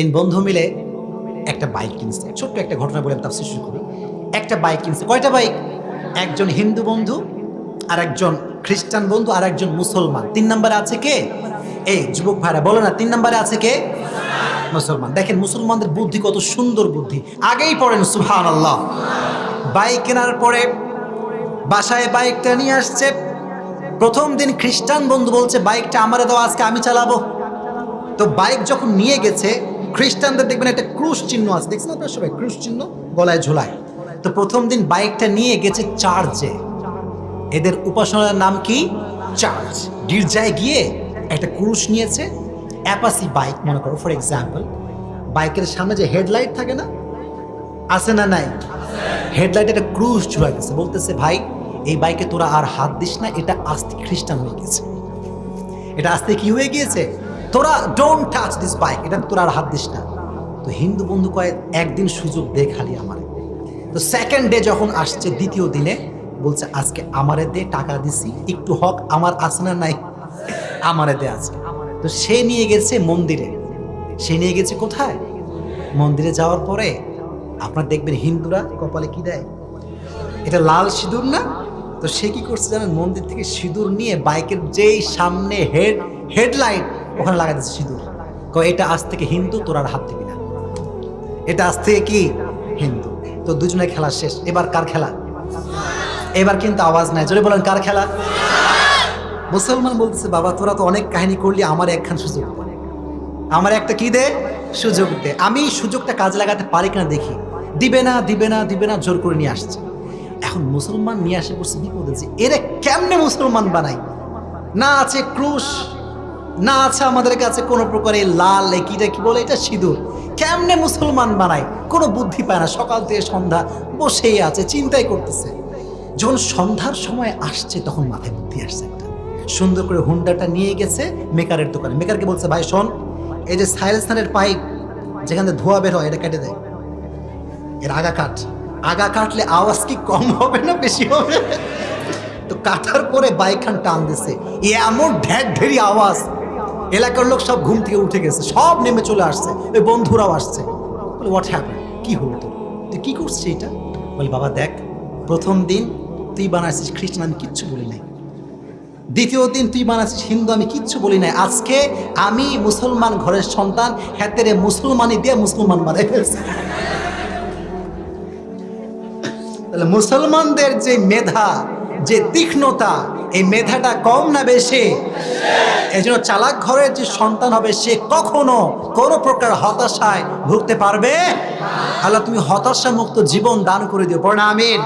তিন বন্ধু মিলে একটা বাইক কিনছে। ছোট্ট একটা ঘটনা বলে তার শিশু করি। একটা বাইক কিনছে। কয়টা বাইক একজন হিন্দু বন্ধু আর একজন খ্রিস্টান বন্ধু আর একজন মুসলমান। তিন নম্বরে আছে কে? এই যুবক ভাইরা, বলো না, তিন নম্বরে আছে কে? মুসলমান। দেখেন, মুসলমানদের বুদ্ধি কত সুন্দর বুদ্ধি। আগেই পড়েন সুহান আল্লাহ বাইক কেনার পরে বাসায় বাইকটা নিয়ে আসছে। প্রথম দিন খ্রিস্টান বন্ধু বলছে বাইকটা আমারে দাও, আজকে আমি চালাবো। তো বাইক যখন নিয়ে গেছে খ্রিস্টানদের দেখবেন একটা ক্রুশ চিহ্ন আছে। দেখছেন আপনার সবাই? ক্রুশ চিহ্ন, গলায় ঝোলায় তো প্রথম দিন বাইকটা নিয়ে গেছে চার্চে। এদের উপাসনার নাম কি? চার্চ। গির্জায় গিয়ে একটা ক্রুশ নিয়েছে, অ্যাপাসি বাইক, মনে করো ফর এক্সাম্পল বাইকের সামনে যে হেডলাইট থাকে না? আছে না নাই? হেডলাইট একটা ক্রুশ ঝুলাই দিচ্ছে বলতেছে, ভাই, এই বাইকে তোরা আর হাত দিস না, এটা আস্তে খ্রিস্টান হয়ে গেছে। এটা আস্তে কি হয়ে গিয়েছে? তোরা ডোন্ট টাচ দিস বাইক এটা তোরা আর হাত দিস না। তো হিন্দু বন্ধু কয়ে, একদিন সুযোগ দে খালি আমার। তো সেকেন্ড ডে যখন আসছে, দ্বিতীয় দিনে বলছে, আজকে আমারে দে, টাকা দিছি, একটু হক আমার আছে না নাই? আমারে দে আজকে। তো সে নিয়ে গেছে মন্দিরে। সে নিয়ে গেছে কোথায়? মন্দিরে যাওয়ার পরে আপনার দেখবেন হিন্দুরা কপালে কি দেয়? এটা লাল সিঁদুর না? তো সে কি করছে জানেন? মন্দির থেকে সিঁদুর নিয়ে বাইকের যেই সামনে হেড হেডলাইট ওখানে লাগা দিচ্ছে সিঁদুর। কয়, এটা আজ থেকে হিন্দু, তোর আর হাত দিবি না। এটা আজ থেকে কি? হিন্দু। তো দুজনে খেলা শেষ। এবার কার খেলা? এবার কিন্তু আওয়াজ নাই। জোরে বলেন, কার খেলা? মুসলমান বলতেছে, বাবা, তোরা তো অনেক কাহিনী করলি, আমার একখান সুযোগ আমার একটা কি দে? সুযোগ দে। আমি সুযোগটা কাজে লাগাতে পারি কিনা দেখি। দিবে না দিবে না দিবে না, জোর করে নিয়ে আসছে। এখন মুসলমান নিয়ে আসে পড়ছে বিপদে যে এরা কেমনে মুসলমান বানাই? না আছে, ক্রুশ। না আছে আমাদের কাছে কোনো প্রকারের লাল এ কিটা কি বলে, এটা সিঁদুর। কেমনে মুসলমান বানায়? কোনো বুদ্ধি পায় না। সকাল থেকে সন্ধ্যা বসেই আছে, চিন্তাই করতেছে। যখন সন্ধ্যার সময় আসছে, তখন মাথায় বুদ্ধি আসছে একটা। সুন্দর করে হুন্ডাটা নিয়ে গেছে মেকারের দোকানে। মেকারকে বলছে, ভাই, শোন, এই যে সাইলেসানের পাইপ, যেখান থেকে ধোয়া বের হয়, এটা কেটে দেয় এর আগা কাট। আগা কাটলে আওয়াজ কি কম হবে না বেশি হবে? তো কাটার পরে বাইকখান টান দিছে। এ এমন ঢ্যাক ঢেরি আওয়াজ। এলাকার লোক সব ঘুম থেকে উঠে গেছে, সব নেমে চলে আসছে, ওই বন্ধুরাও আসছে। বলে হোয়াট হ্যাপেন কি হলো তোর? তুই কি করছিস এটা? বলে, বাবা, দেখ, প্রথম দিন তুই বানাইছিস খ্রিস্টান, আমি কিচ্ছু বলি নাই। দ্বিতীয় দিন তুই বানাচ্ছিস হিন্দু, আমি কিচ্ছু বলি নাই। আজকে আমি মুসলমান ঘরের সন্তান হ্যাতেরে মুসলমানি দিয়ে মুসলমান বানাই ফেলছি। তাহলে মুসলমানদের যে মেধা, যে তীক্ষ্ণতা এই মেধাটা কম না বেশি? এই জন্য চালাক ঘরের যে সন্তান হবে, সে কখনো কোনো প্রকার হতাশায় ভুগতে পারবে? আল্লাহ, তুমি হতাশা মুক্ত জীবন দান করে দিও। পড়া আমিন।